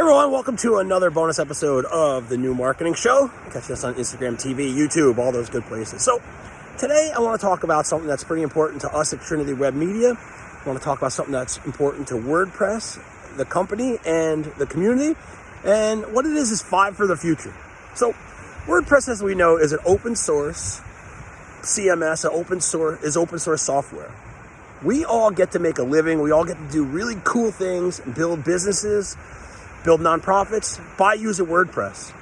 Hey everyone, welcome to another bonus episode of the New Marketing Show. Catch us on Instagram, TV, YouTube, all those good places. So today I want to talk about something that's pretty important to us at Trinity Web Media. I want to talk about something that's important to WordPress, the company, and the community. And what it is is five for the future. So WordPress, as we know, is an open source CMS, an open source is open source software. We all get to make a living. We all get to do really cool things build businesses, build nonprofits by using WordPress.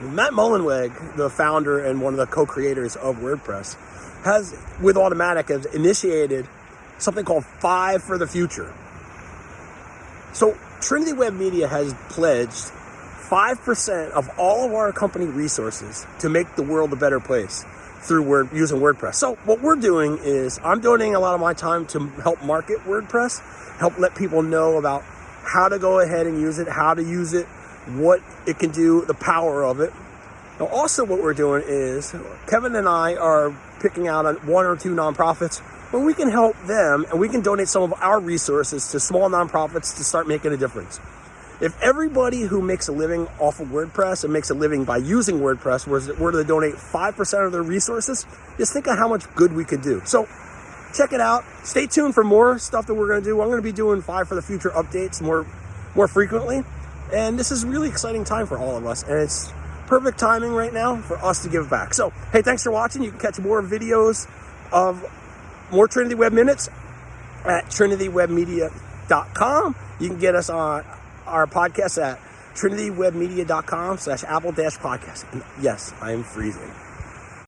Matt Mullenweg, the founder and one of the co-creators of WordPress, has, with Automattic, has initiated something called Five for the Future. So Trinity Web Media has pledged 5% of all of our company resources to make the world a better place through Word using WordPress. So what we're doing is I'm donating a lot of my time to help market WordPress, help let people know about how to go ahead and use it, how to use it, what it can do, the power of it. Now also what we're doing is Kevin and I are picking out one or two nonprofits where we can help them and we can donate some of our resources to small nonprofits to start making a difference. If everybody who makes a living off of WordPress and makes a living by using WordPress were to donate 5% of their resources, just think of how much good we could do. So check it out. Stay tuned for more stuff that we're going to do. I'm going to be doing five for the future updates more, more frequently. And this is really exciting time for all of us. And it's perfect timing right now for us to give back. So, hey, thanks for watching. You can catch more videos of more Trinity Web Minutes at trinitywebmedia.com. You can get us on our podcast at trinitywebmedia.com slash apple dash podcast. And yes, I am freezing.